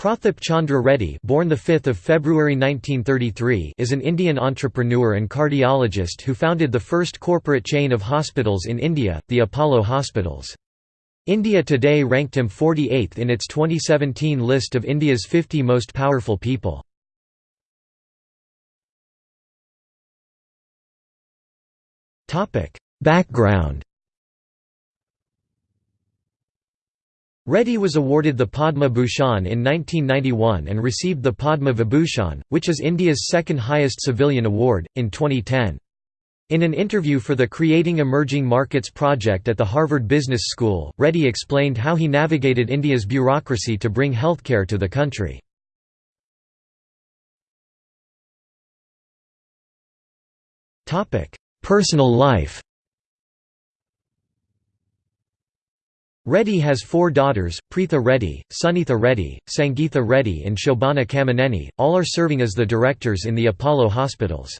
Prathap Chandra Reddy born 5 February 1933 is an Indian entrepreneur and cardiologist who founded the first corporate chain of hospitals in India, the Apollo Hospitals. India Today ranked him 48th in its 2017 list of India's 50 most powerful people. Background Reddy was awarded the Padma Bhushan in 1991 and received the Padma Vibhushan, which is India's second highest civilian award, in 2010. In an interview for the Creating Emerging Markets project at the Harvard Business School, Reddy explained how he navigated India's bureaucracy to bring healthcare to the country. Personal life Reddy has four daughters, Preetha Reddy, Sunitha Reddy, Sangeetha Reddy and Shobhana Kamineni, all are serving as the directors in the Apollo hospitals.